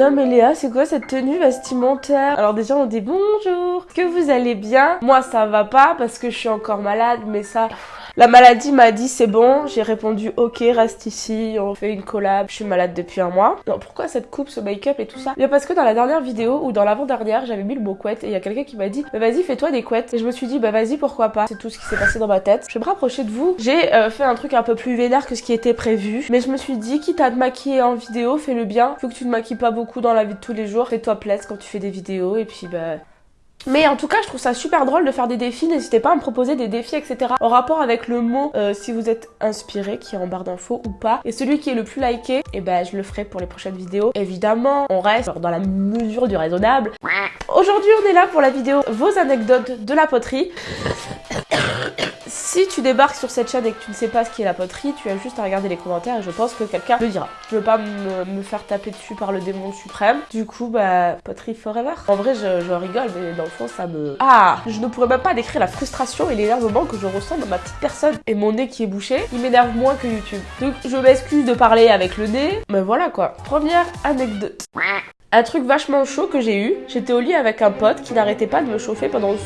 Luna et Léa, c'est quoi cette tenue vestimentaire? Alors déjà on dit bonjour, que vous allez bien? Moi ça va pas parce que je suis encore malade, mais ça... La maladie m'a dit c'est bon, j'ai répondu ok reste ici, on fait une collab, je suis malade depuis un mois. Non pourquoi cette coupe, ce make-up et tout ça? Bien parce que dans la dernière vidéo ou dans l'avant-dernière j'avais mis le mot couette et il y a quelqu'un qui m'a dit bah vas-y fais-toi des couettes. Et je me suis dit bah vas-y pourquoi pas, c'est tout ce qui s'est passé dans ma tête. Je vais me rapprocher de vous, j'ai euh, fait un truc un peu plus vénère que ce qui était prévu. Mais je me suis dit quitte à te maquiller en vidéo fais le bien, faut que tu te maquilles pas beaucoup dans la vie de tous les jours, fais-toi plaisir quand tu fais des vidéos et puis bah mais en tout cas, je trouve ça super drôle de faire des défis. N'hésitez pas à me proposer des défis, etc. En rapport avec le mot, euh, si vous êtes inspiré, qui est en barre d'infos ou pas. Et celui qui est le plus liké, et eh ben je le ferai pour les prochaines vidéos. Évidemment, on reste dans la mesure du raisonnable. Aujourd'hui, on est là pour la vidéo vos anecdotes de la poterie. Si tu débarques sur cette chaîne et que tu ne sais pas ce qu'est la poterie, tu as juste à regarder les commentaires et je pense que quelqu'un le dira. Je veux pas me, faire taper dessus par le démon suprême. Du coup, bah, poterie forever. En vrai, je, rigole, mais dans le fond, ça me... Ah Je ne pourrais même pas décrire la frustration et l'énervement que je ressens dans ma petite personne. Et mon nez qui est bouché, il m'énerve moins que YouTube. Donc, je m'excuse de parler avec le nez, mais voilà quoi. Première anecdote. Un truc vachement chaud que j'ai eu, j'étais au lit avec un pote qui n'arrêtait pas de me chauffer pendant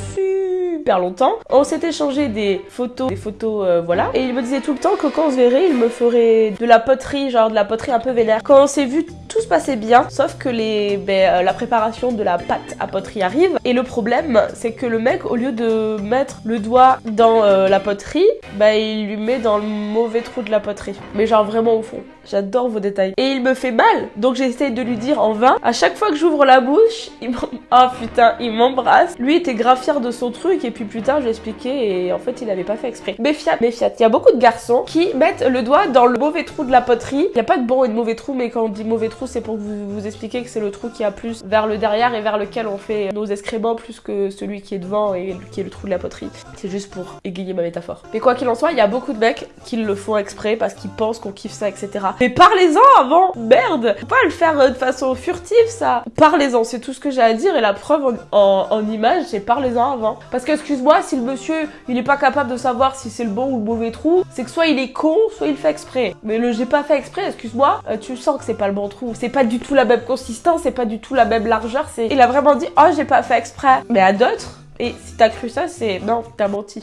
On s'est échangé des photos, des photos, euh, voilà. Et il me disait tout le temps que quand on se verrait, il me ferait de la poterie, genre de la poterie un peu vénère. Quand on s'est vu, tout se passait bien, sauf que ben, euh, la préparation de la pâte à poterie arrive. Et le problème, c'est que le mec, au lieu de mettre le doigt dans euh, la poterie, bah il lui met dans le mauvais trou de la poterie. Mais genre vraiment au fond. J'adore vos détails. Et il me fait mal, donc j'essaye de lui dire en vain. À chaque fois que j'ouvre la bouche, il Oh putain, il m'embrasse. Lui était grave de son truc et puis plus tard, je expliqué et en fait, il avait pas fait exprès. Méfiat, méfiat. Il y a beaucoup de garçons qui mettent le doigt dans le mauvais trou de la poterie. Il y a pas de bon et de mauvais trou, mais quand on dit mauvais trou, c'est pour vous, vous expliquer que c'est le trou qui a plus vers le derrière et vers lequel on fait nos excréments plus que celui qui est devant et qui est le trou de la poterie. C'est juste pour égayer ma métaphore. Mais quoi qu'il en soit, il y a beaucoup de mecs qui le font exprès parce qu'ils pensent qu'on kiffe ça, etc. Mais parlez-en avant Merde Faut pas le faire euh, de façon furtive, ça Parlez-en, c'est tout ce que j'ai à dire et la preuve en, en image, c'est parlez-en avant. Parce que, excuse-moi, si le monsieur, il est pas capable de savoir si c'est le bon ou le mauvais trou, c'est que soit il est con, soit il fait exprès. Mais le j'ai pas fait exprès, excuse-moi, euh, tu sens que c'est pas le bon trou. C'est pas du tout la même consistance, c'est pas du tout la même largeur. Il a vraiment dit, oh, j'ai pas fait exprès. Mais à d'autres, et si t'as cru ça, c'est... Non, t'as menti.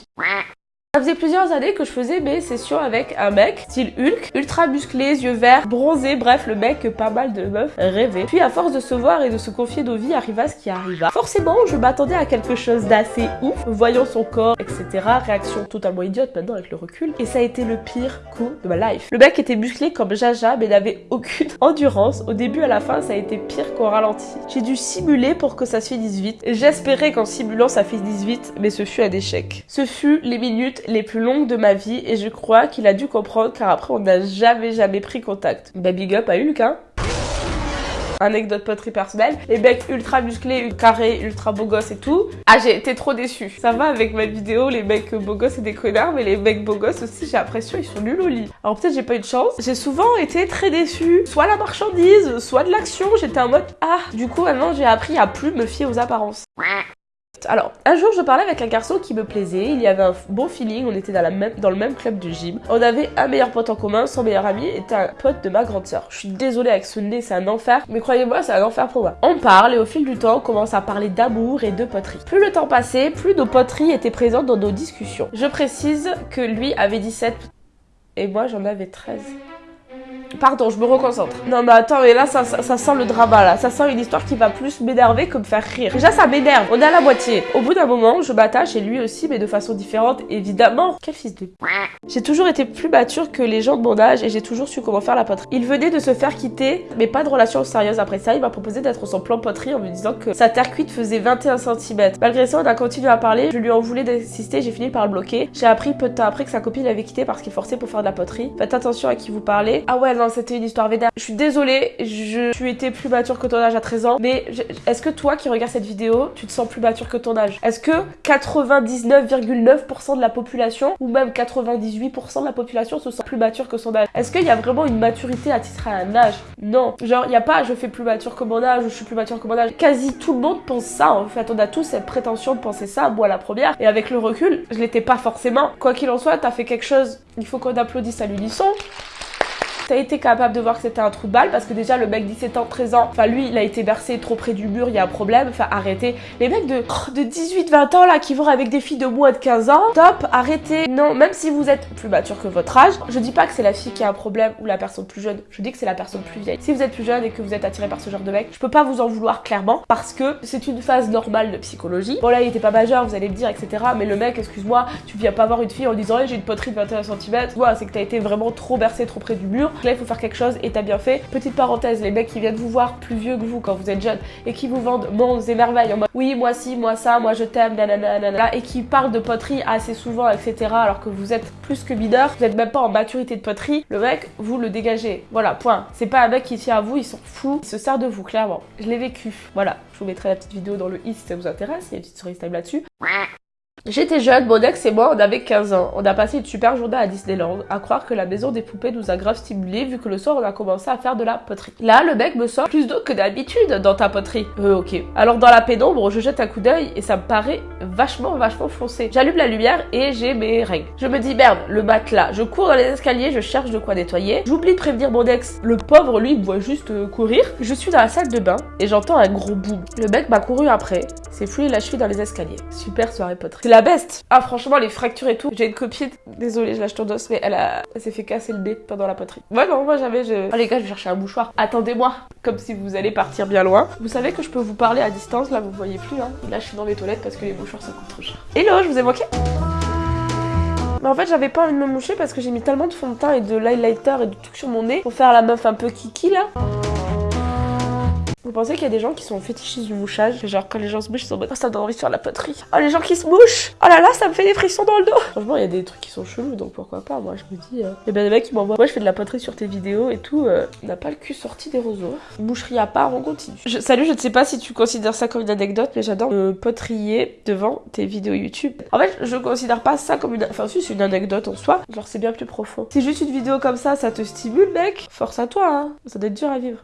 Ça faisait plusieurs années que je faisais mes sessions avec un mec, style Hulk, ultra musclé, yeux verts, bronzé, bref, le mec que pas mal de meufs rêvaient. Puis à force de se voir et de se confier nos vies, arriva ce qui arriva. Forcément, je m'attendais à quelque chose d'assez ouf, voyant son corps, etc. Réaction totalement idiote maintenant avec le recul. Et ça a été le pire coup de ma life. Le mec était musclé comme Jaja, mais n'avait aucune endurance. Au début à la fin, ça a été pire qu'au ralenti. J'ai dû simuler pour que ça se finisse vite. J'espérais qu'en simulant ça finisse vite, mais ce fut un échec. Ce fut les minutes les plus longues de ma vie et je crois qu'il a dû comprendre car après on n'a jamais jamais pris contact. Bah big up à Hulk hein Anecdote poterie personnelle, les mecs ultra musclés, carrés, ultra beaux gosses et tout. Ah j'ai été trop déçue. Ça va avec ma vidéo, les mecs beaux gosses et des connards, mais les mecs beaux gosses aussi j'ai l'impression ils sont nuls au lit. Alors peut-être j'ai pas eu de chance. J'ai souvent été très déçue. Soit la marchandise, soit de l'action, j'étais en mode ah. Du coup maintenant j'ai appris à plus me fier aux apparences. Alors, un jour, je parlais avec un garçon qui me plaisait, il y avait un bon feeling, on était dans, le même club de gym. On avait un meilleur pote en commun, son meilleur ami était un pote de ma grande sœur. Je suis désolée avec ce nez, c'est un enfer, mais croyez-moi, c'est un enfer pour moi. On parle et au fil du temps, on commence à parler d'amour et de poterie. Plus le temps passait, plus nos poteries étaient présentes dans nos discussions. Je précise que lui avait 17 et moi j'en avais 13. Pardon, je me reconcentre. Non mais attends, mais là ça, ça, sent le drama là. Ça sent une histoire qui va plus m'énerver que me faire rire. Déjà ça m'énerve, on est à la moitié. Au bout d'un moment, je m'attache et lui aussi, mais de façon différente, évidemment. Quel fils de... J'ai toujours été plus mature que les gens de mon âge et j'ai toujours su comment faire la poterie. Il venait de se faire quitter, mais pas de relation sérieuse après ça. Il m'a proposé d'être son plan poterie en me disant que sa terre cuite faisait 21 cm. Malgré ça, on a continué à parler. Je lui en voulais d'insister, j'ai fini par le bloquer. J'ai appris peu de temps après que sa copine l'avait quitté parce qu'il forçait pour faire de la poterie. Faites attention à qui vous parlez. Ah ouais, c'était une histoire vénère. Je suis désolée, je suis été plus mature que ton âge à 13 ans, mais est-ce que toi qui regardes cette vidéo, tu te sens plus mature que ton âge? Est-ce que 99,9% de la population, ou même 98% de la population se sent plus mature que son âge? Est-ce qu'il y a vraiment une maturité à titre à un âge? Non. Genre, il n'y a pas je fais plus mature que mon âge ou je suis plus mature que mon âge. Quasi tout le monde pense ça en fait. On a tous cette prétention de penser ça, moi la première. Et avec le recul, je l'étais pas forcément. Quoi qu'il en soit, t'as fait quelque chose, il faut qu'on applaudisse à l'unisson t'as été capable de voir que c'était un trou de balle parce que déjà le mec 17 ans, 13 ans, enfin lui il a été bercé trop près du mur, il y a un problème, enfin arrêtez. Les mecs de, de 18, 20 ans là qui vont avec des filles de moins de 15 ans, top, arrêtez. Non, même si vous êtes plus mature que votre âge, je dis pas que c'est la fille qui a un problème ou la personne plus jeune, je dis que c'est la personne plus vieille. Si vous êtes plus jeune et que vous êtes attiré par ce genre de mec, je peux pas vous en vouloir clairement parce que c'est une phase normale de psychologie. Bon là il était pas majeur, vous allez me dire, etc. Mais le mec, excuse-moi, tu viens pas voir une fille en disant j'ai une poterie de 21 cm. Voilà, c'est que t'as été vraiment trop bercé, trop près du mur. Là il faut faire quelque chose et t'as bien fait. Petite parenthèse, les mecs qui viennent vous voir plus vieux que vous quand vous êtes jeune et qui vous vendent mondes et merveilles en mode oui moi si, moi ça, moi je t'aime, nanana, et qui parlent de poterie assez souvent, etc. Alors que vous êtes plus que mineur, vous êtes même pas en maturité de poterie, le mec, vous le dégagez. Voilà, point. C'est pas un mec qui tient à vous, il s'en fout, il se sert de vous, clairement. Je l'ai vécu. Voilà, je vous mettrai la petite vidéo dans le i si ça vous intéresse, il y a une petite story time là-dessus. J'étais jeune, mon ex et moi, on avait 15 ans. On a passé une super journée à Disneyland, à croire que la maison des poupées nous a grave stimulé vu que le soir on a commencé à faire de la poterie. Là, le mec me sort plus d'eau que d'habitude dans ta poterie. Euh, ok. Alors dans la pénombre, je jette un coup d'œil et ça me paraît vachement, vachement foncé. J'allume la lumière et j'ai mes règles. Je me dis merde, le matelas. Je cours dans les escaliers, je cherche de quoi nettoyer. J'oublie de prévenir mon ex. Le pauvre, lui, me voit juste euh, courir. Je suis dans la salle de bain et j'entends un gros boom. Le mec m'a couru après. C'est fouillé la cheville dans les escaliers. Super soirée poterie. C'est la best. Ah franchement les fractures et tout. J'ai une copine, désolée je lâche ton dos, mais elle, a... elle s'est fait casser le nez pendant la poterie. Moi non, moi j'avais... Je... Oh les gars, je vais chercher un mouchoir. Attendez-moi, comme si vous allez partir bien loin. Vous savez que je peux vous parler à distance, là vous voyez plus. Hein. Là je suis dans les toilettes parce que les mouchoirs ça coûte trop cher. Hello, je vous ai manqué mais en fait, j'avais pas envie de me moucher parce que j'ai mis tellement de fond de teint et de highlighter et de trucs sur mon nez pour faire la meuf un peu kiki là. Vous pensez qu'il y a des gens qui sont fétichistes du mouchage? Genre quand les gens se mouchent, ils sont en oh, ça donne envie de faire la poterie. Oh les gens qui se mouchent Oh là là, ça me fait des frissons dans le dos Franchement, il y a des trucs qui sont chelous, donc pourquoi pas? Moi je me dis... Euh... Et ben les mecs qui m'envoient, moi je fais de la poterie sur tes vidéos et tout, euh, n'a pas le cul sorti des roseaux. Moucherie à part, on continue. Salut, je ne sais pas si tu considères ça comme une anecdote, mais j'adore me potrier devant tes vidéos YouTube. En fait, je considère pas ça comme une... Enfin si, c'est une anecdote en soi, genre c'est bien plus profond. Si juste une vidéo comme ça, ça te stimule, mec, force à toi, hein. Ça doit être dur à vivre.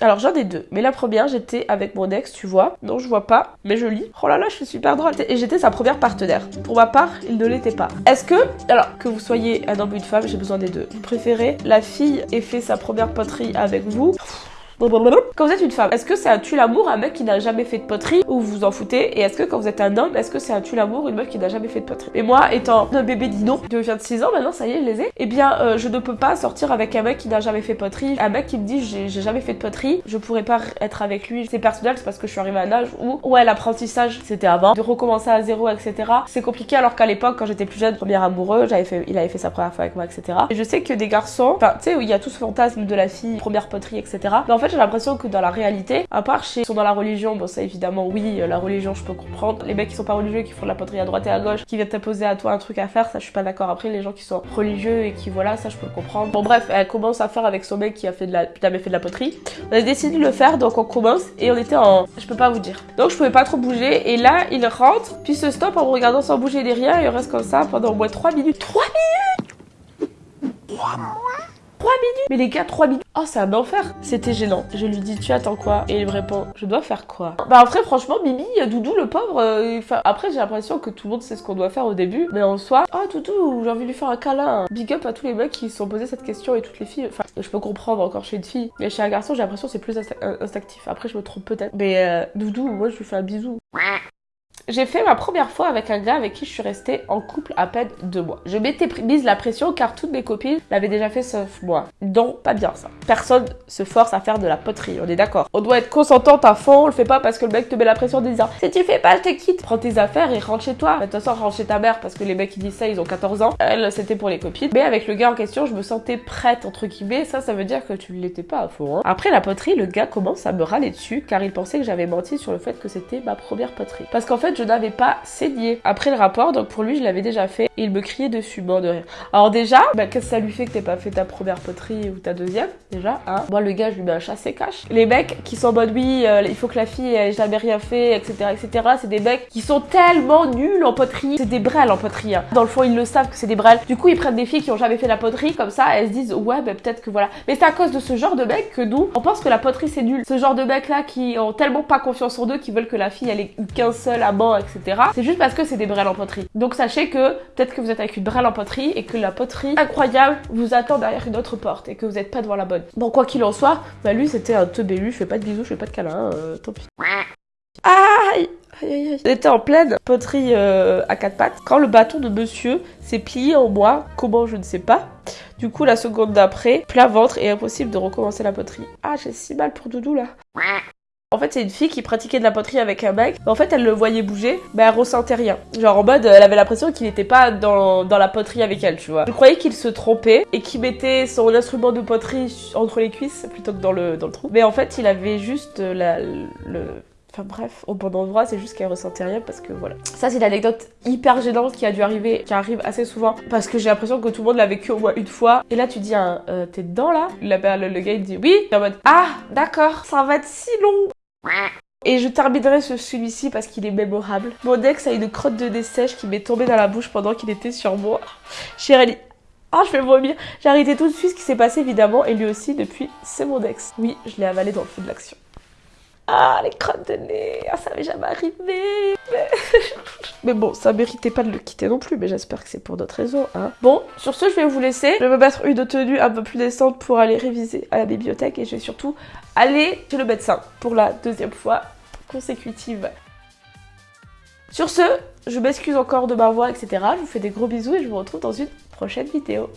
Alors j'en ai deux, mais la première j'étais avec mon ex, tu vois. Non, je vois pas, mais je lis. Oh là là, je suis super drôle. Et j'étais sa première partenaire. Pour ma part, il ne l'était pas. Est-ce que, alors que vous soyez un homme ou une femme, j'ai besoin des deux. Vous préférez la fille ait fait sa première poterie avec vous? Quand vous êtes une femme, est-ce que c'est un tue l'amour un mec qui n'a jamais fait de poterie ou vous vous en foutez Et est-ce que quand vous êtes un homme, est-ce que c'est un tue l'amour une meuf qui n'a jamais fait de poterie? Et moi, étant un bébé dino de 26 ans maintenant, ça y est, je les ai, eh bien, euh, je ne peux pas sortir avec un mec qui n'a jamais fait de poterie. Un mec qui me dit j'ai jamais fait de poterie, je pourrais pas être avec lui. C'est personnel, c'est parce que je suis arrivée à un âge où, ouais, l'apprentissage, c'était avant. De recommencer à zéro, etc. C'est compliqué alors qu'à l'époque, quand j'étais plus jeune, premier amoureux, fait, il avait fait sa première fois avec moi, etc. Et je sais que des garçons, enfin, tu sais, il y a tout ce fantasme de la fille, première poterie, etc. Mais en fait, j'ai l'impression que dans la réalité, à part chez sont dans la religion, bon ça évidemment oui, euh, la religion je peux comprendre. Les mecs qui sont pas religieux, qui font de la poterie à droite et à gauche, qui viennent t'imposer à toi un truc à faire, ça je suis pas d'accord. Après les gens qui sont religieux et qui voilà, ça je peux comprendre. Bon bref, elle commence à faire avec son mec qui a fait de la, jamais fait de la poterie. On a décidé de le faire, donc on commence et on était en, je peux pas vous dire. Donc je pouvais pas trop bouger et là il rentre, puis se stoppe en me regardant sans bouger des rien et il reste comme ça pendant au moins 3 minutes. 3 minutes? 3 minutes Mais les gars, 3 minutes Oh, c'est un enfer C'était gênant. Je lui dis, tu attends quoi? Et il me répond, je dois faire quoi? Bah après, franchement, Mimi, Doudou, le pauvre, euh, après, j'ai l'impression que tout le monde sait ce qu'on doit faire au début. Mais en soi, oh, Doudou, j'ai envie de lui faire un câlin. Big up à tous les mecs qui se sont posés cette question et toutes les filles. Enfin, je peux comprendre encore chez une fille. Mais chez un garçon, j'ai l'impression que c'est plus instinctif. Après, je me trompe peut-être. Mais euh, Doudou, moi, je lui fais un bisou. J'ai fait ma première fois avec un gars avec qui je suis restée en couple à peine deux mois. Je m'étais mise la pression car toutes mes copines l'avaient déjà fait sauf moi. Donc pas bien ça. Personne se force à faire de la poterie, on est d'accord. On doit être consentante à fond, on le fait pas parce que le mec te met la pression en disant si tu fais pas je te quitte. Prends tes affaires et rentre chez toi. De toute façon rentre chez ta mère parce que les mecs qui disent ça ils ont 14 ans. Elle c'était pour les copines. Mais avec le gars en question je me sentais prête entre guillemets. Ça ça veut dire que tu l'étais pas à fond. Hein. Après la poterie le gars commence à me râler dessus car il pensait que j'avais menti sur le fait que c'était ma première poterie. Parce qu'en fait je n'avais pas saigné. Après le rapport, donc pour lui, je l'avais déjà fait et il me criait dessus, mort de rire. Alors déjà, bah, qu'est-ce que ça lui fait que t'aies pas fait ta première poterie ou ta deuxième Déjà, hein? Moi, le gars, je lui mets un chassé cache. Les mecs qui sont en mode oui, euh, il faut que la fille ait jamais rien fait, etc., etc. C'est des mecs qui sont tellement nuls en poterie. C'est des brels en poterie. Hein. Dans le fond, ils le savent que c'est des brels. Du coup, ils prennent des filles qui ont jamais fait la poterie comme ça. Elles se disent ouais, bah, peut-être que voilà. Mais c'est à cause de ce genre de mecs que nous, on pense que la poterie c'est nul. Ce genre de mecs là qui ont tellement pas confiance en eux, qui veulent que la fille elle ait qu'un seul amant etc. C'est juste parce que c'est des brels en poterie. Donc sachez que peut-être que vous êtes avec une brelle en poterie et que la poterie incroyable vous attend derrière une autre porte et que vous n'êtes pas devant la bonne. Bon, quoi qu'il en soit, bah lui c'était un teubélu, je fais pas de bisous, je fais pas de câlins, euh, tant pis. Aïe. J'étais en pleine poterie euh, à quatre pattes quand le bâton de monsieur s'est plié en moi. Comment je ne sais pas. Du coup, la seconde d'après, plat ventre et impossible de recommencer la poterie. Ah, j'ai si mal pour Doudou là. Fait, c'est une fille qui pratiquait de la poterie avec un mec. En fait, elle le voyait bouger, mais elle ressentait rien. Genre en mode, elle avait l'impression qu'il n'était pas dans, dans la poterie avec elle, tu vois. Je croyais qu'il se trompait et qu'il mettait son instrument de poterie entre les cuisses plutôt que dans le, dans le trou. Mais en fait, il avait juste la, le Enfin bref, au bon endroit, c'est juste qu'elle ressentait rien parce que voilà. Ça, c'est l'anecdote hyper gênante qui a dû arriver, qui arrive assez souvent parce que j'ai l'impression que tout le monde l'a vécu au moins une fois. Et là, tu dis, euh, t'es dedans là? Le, gars il dit oui. Et en mode, ah, d'accord, ça va être si long. Et je terminerai ce celui-ci parce qu'il est mémorable. Mon ex a une crotte de nez sèche qui m'est tombée dans la bouche pendant qu'il était sur moi. Chérie, ah, je vais vomir. J'ai arrêté tout de suite ce qui s'est passé évidemment et lui aussi depuis, c'est mon ex. Oui, je l'ai avalé dans le feu de l'action. Ah, les crottes de nez, ah, ça m'est jamais arrivé. Mais... bon, ça méritait pas de le quitter non plus, mais j'espère que c'est pour d'autres raisons. Hein. Bon, sur ce, je vais vous laisser. Je vais me mettre une tenue un peu plus décente pour aller réviser à la bibliothèque et je vais surtout aller chez le médecin pour la deuxième fois consécutive. Sur ce, je m'excuse encore de ma voix, etc. Je vous fais des gros bisous et je vous retrouve dans une prochaine vidéo.